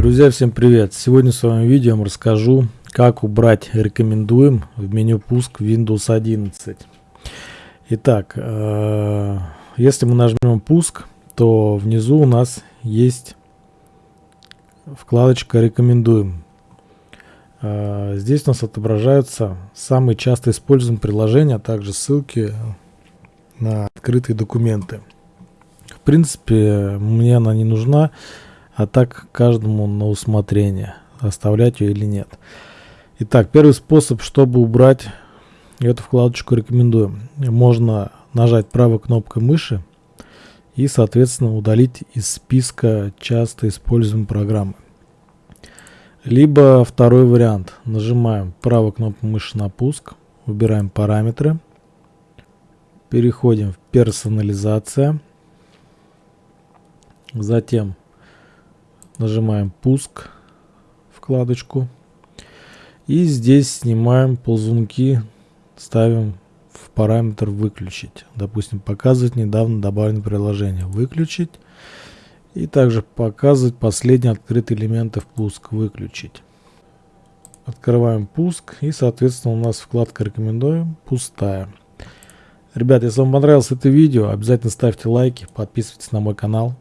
Друзья, всем привет! Сегодня в своем видео расскажу, как убрать рекомендуем в меню пуск Windows 11. Итак, э, если мы нажмем пуск, то внизу у нас есть вкладочка рекомендуем. Э, здесь у нас отображаются самые часто используемые приложения, а также ссылки на открытые документы. В принципе, мне она не нужна а так каждому на усмотрение, оставлять ее или нет. Итак, первый способ, чтобы убрать эту вкладочку рекомендую. Можно нажать правой кнопкой мыши и, соответственно, удалить из списка часто используемой программы. Либо второй вариант. Нажимаем правой кнопкой мыши на пуск, выбираем параметры, переходим в персонализация, затем Нажимаем пуск, вкладочку. И здесь снимаем ползунки, ставим в параметр выключить. Допустим, показывать недавно добавленное приложение. Выключить. И также показывать последние открытые элементы в пуск. Выключить. Открываем пуск. И, соответственно, у нас вкладка «Рекомендуем» пустая. Ребят, если вам понравилось это видео, обязательно ставьте лайки, подписывайтесь на мой канал.